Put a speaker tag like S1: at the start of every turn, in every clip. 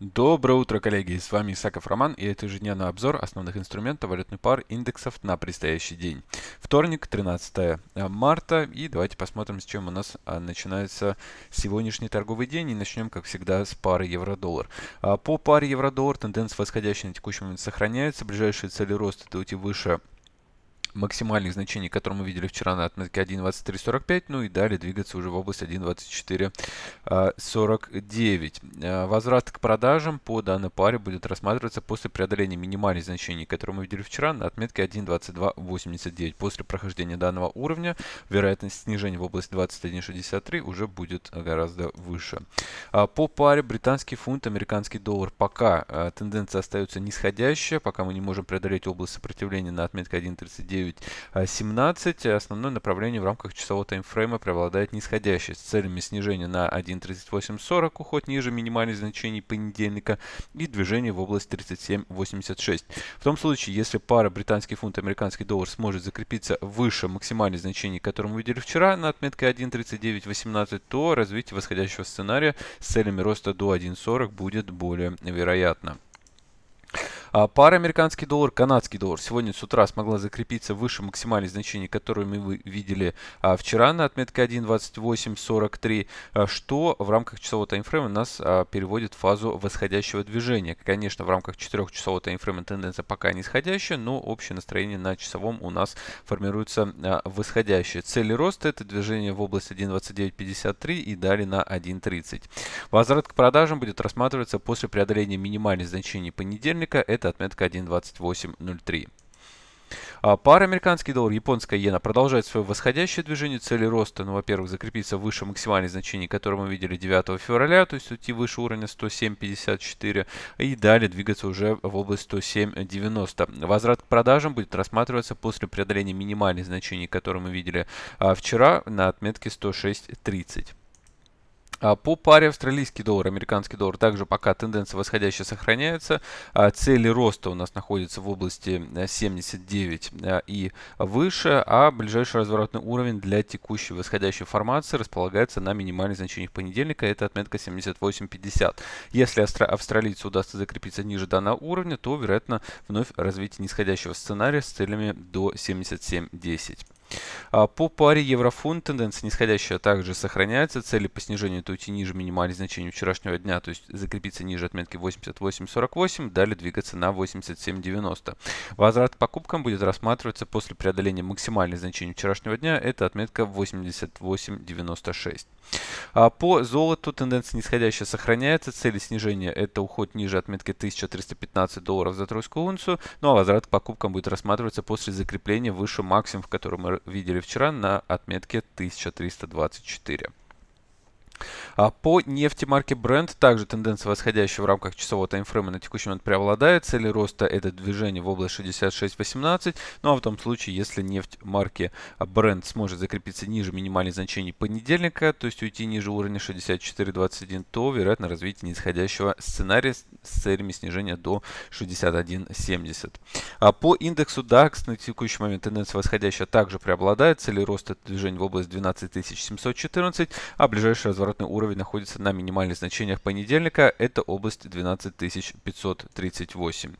S1: Доброе утро, коллеги! С вами Исаков Роман и это ежедневный обзор основных инструментов валютной пар индексов на предстоящий день. Вторник, 13 марта. И давайте посмотрим, с чем у нас а, начинается сегодняшний торговый день. И начнем, как всегда, с пары евро-доллар. А, по паре евро-доллар тенденция восходящая на текущий момент сохраняется. Ближайшие цели роста это уйти выше максимальных значений, которые мы видели вчера на отметке 1.2345, ну и далее двигаться уже в область 1.2449. А, возврат к продажам по данной паре будет рассматриваться после преодоления минимальных значений, которые мы видели вчера на отметке 1.2289. После прохождения данного уровня вероятность снижения в область 21.63 уже будет гораздо выше. А, по паре британский фунт, американский доллар пока а, тенденция остается нисходящая, пока мы не можем преодолеть область сопротивления на отметке 1.39 9.17. Основное направление в рамках часового таймфрейма преобладает нисходящее с целями снижения на 1.3840, уход ниже минимальных значений понедельника и движение в область 37.86. В том случае, если пара британский фунт американский доллар сможет закрепиться выше максимальных значений, которые мы видели вчера на отметке 1.3918, то развитие восходящего сценария с целями роста до 1.40 будет более вероятно. А пара американский доллар, канадский доллар сегодня с утра смогла закрепиться выше максимальных значений, которые мы видели а, вчера на отметке 1.2843, а, что в рамках часового таймфрейма нас переводит в фазу восходящего движения. Конечно, в рамках 4-часового таймфрейма тенденция пока нисходящая, но общее настроение на часовом у нас формируется восходящее. Цели роста это движение в область 1.2953 и далее на 1.30. Возврат к продажам будет рассматриваться после преодоления минимальных значений понедельника отметка 1.2803. А пара американский доллар, японская иена продолжает свое восходящее движение. Цели роста, ну, во-первых, закрепиться выше максимальных значений, которые мы видели 9 февраля, то есть уйти выше уровня 107.54 и далее двигаться уже в область 107.90. Возврат к продажам будет рассматриваться после преодоления минимальных значений, которые мы видели а, вчера на отметке 106.30. А, по паре австралийский доллар, американский доллар также пока тенденция восходящая сохраняется. А, цели роста у нас находятся в области 79 э, и выше, а ближайший разворотный уровень для текущей восходящей формации располагается на минимальных значениях понедельника, это отметка 78.50. Если австралийцу удастся закрепиться ниже данного уровня, то вероятно вновь развитие нисходящего сценария с целями до 77.10. А, по паре еврофунт тенденция нисходящая также сохраняется. Цели по снижению это уйти ниже минимальных значений вчерашнего дня, то есть закрепиться ниже отметки 88.48, далее двигаться на 87.90. Возврат к покупкам будет рассматриваться после преодоления максимальных значений вчерашнего дня, это отметка 88.96. А по золоту тенденция нисходящая сохраняется. Цели снижения это уход ниже отметки 1315 долларов за тройскую унцию. Ну а возврат к покупкам будет рассматриваться после закрепления выше максимум, в котором мы видели вчера на отметке 1324. А по нефти марки Brent также тенденция восходящая в рамках часового таймфрейма на текущий момент преобладает. Цели роста это движение в область 66.18. Ну а в том случае, если нефть марки Brent сможет закрепиться ниже минимальных значений понедельника, то есть уйти ниже уровня 64.21, то вероятно развитие нисходящего сценария с целями снижения до 61.70. А по индексу DAX на текущий момент тенденция восходящая также преобладает. Цели роста это движение в область 12714, а ближайший разворот разворотный уровень находится на минимальных значениях понедельника. Это область 12538.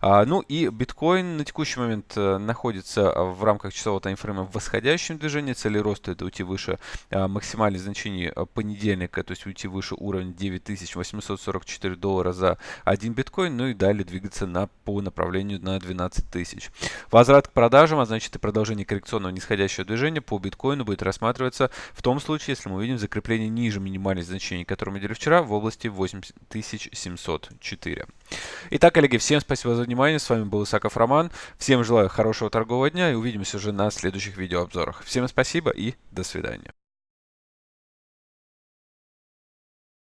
S1: А, ну и биткоин на текущий момент а, находится в рамках часового таймфрейма в восходящем движении. Цели роста это уйти выше а, максимальных значений а, понедельника, то есть уйти выше уровня 9844 доллара за один биткоин. Ну и далее двигаться на, по направлению на 12 тысяч. Возврат к продажам, а значит и продолжение коррекционного нисходящего движения по биткоину будет рассматриваться в том случае, если мы увидим закрепление ниже ниже минимальных значений, которые мы видели вчера, в области 8704. Итак, коллеги, всем спасибо за внимание. С вами был Исаков Роман. Всем желаю хорошего торгового дня и увидимся уже на следующих видеообзорах. Всем спасибо и до свидания.